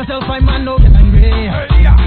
myself I'm man, no get angry. Hey, yeah.